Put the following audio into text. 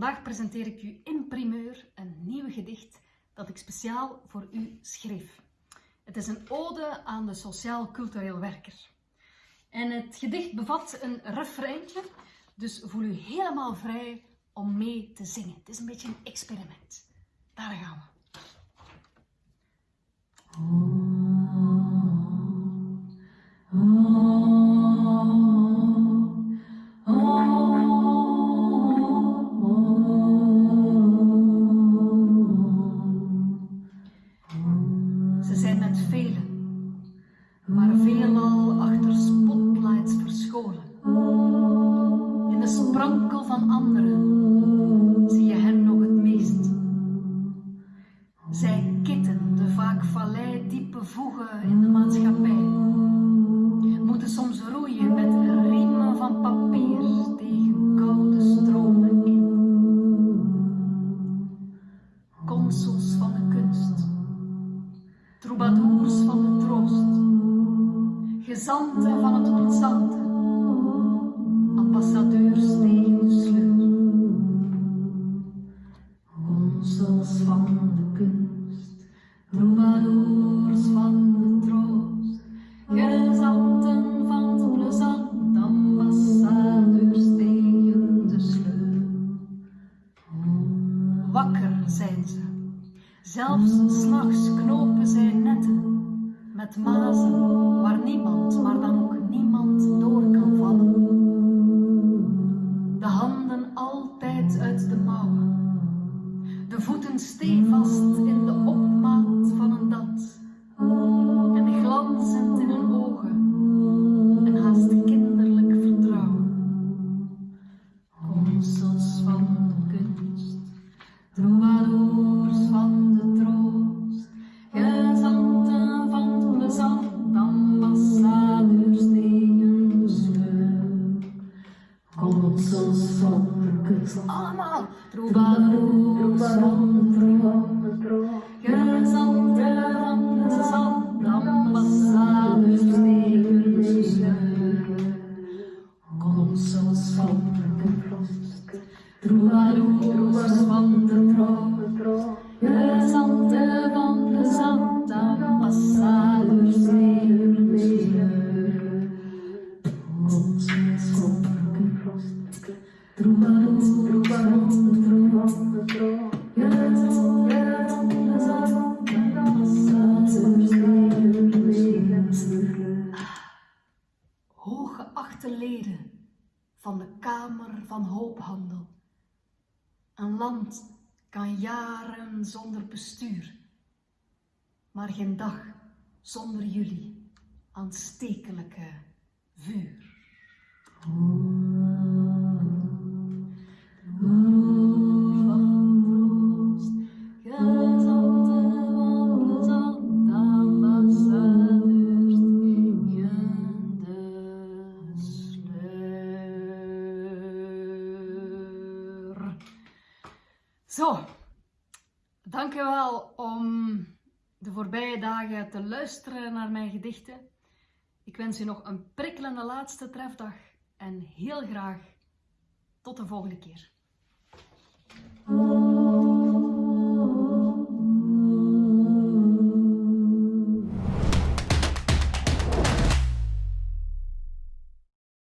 Vandaag presenteer ik u in primeur een nieuw gedicht dat ik speciaal voor u schreef. Het is een ode aan de sociaal-cultureel werker. En het gedicht bevat een refreintje, dus voel u helemaal vrij om mee te zingen. Het is een beetje een experiment. Daar gaan we. Met velen, maar veelal achter spotlights verscholen. In de sprankel van anderen zie je hen nog het meest. Zij kitten de vaak valleidiepe voegen in de gezanten van het plezante, ambassadeurs tegen sleur. Consuls van de kunst, troubadours van de troost, gezanten van het plezant, ambassadeurs tegen de sleur. Wakker zijn ze, zelfs s'nachts knopen zij netten, met mazen stevast in de opmaat van een dans, en glanzend in hun ogen, een haast kinderlijk vertrouwen. Consuls van de kunst, troubadours van de troost, gezanten van het plezant, ambassadeurs tegen de sleur. Consuls van de kunst, allemaal, troubadours van Hooggeachte leden van de Kamer van Hoophandel. Een land kan jaren zonder bestuur, maar geen dag zonder jullie aanstekelijke vuur. Zo, dank u wel om de voorbije dagen te luisteren naar mijn gedichten. Ik wens u nog een prikkelende laatste trefdag en heel graag tot de volgende keer.